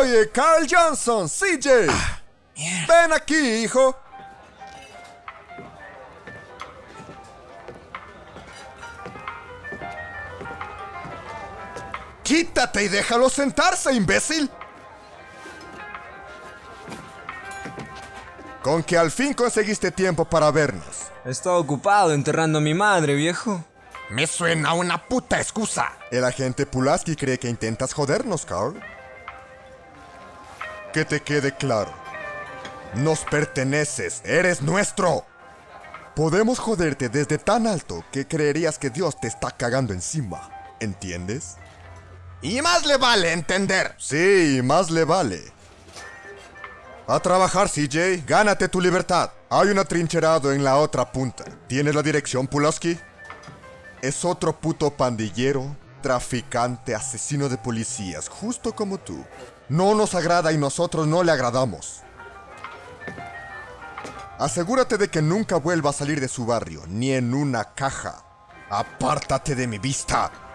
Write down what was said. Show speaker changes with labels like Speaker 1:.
Speaker 1: Oye, Carl Johnson, CJ. Ven aquí, hijo. Quítate y déjalo sentarse, imbécil. Con que al fin conseguiste tiempo para vernos.
Speaker 2: Estaba ocupado enterrando a mi madre, viejo.
Speaker 1: Me suena una puta excusa. El agente Pulaski cree que intentas jodernos, Carl. Que te quede claro. Nos perteneces, eres nuestro. Podemos joderte desde tan alto que creerías que Dios te está cagando encima. ¿Entiendes? Y más le vale entender. Sí, más le vale. A trabajar, CJ. Gánate tu libertad. Hay un atrincherado en la otra punta. ¿Tienes la dirección, Pulaski? Es otro puto pandillero, traficante, asesino de policías, justo como tú. No nos agrada y nosotros no le agradamos. Asegúrate de que nunca vuelva a salir de su barrio, ni en una caja. Apártate de mi vista.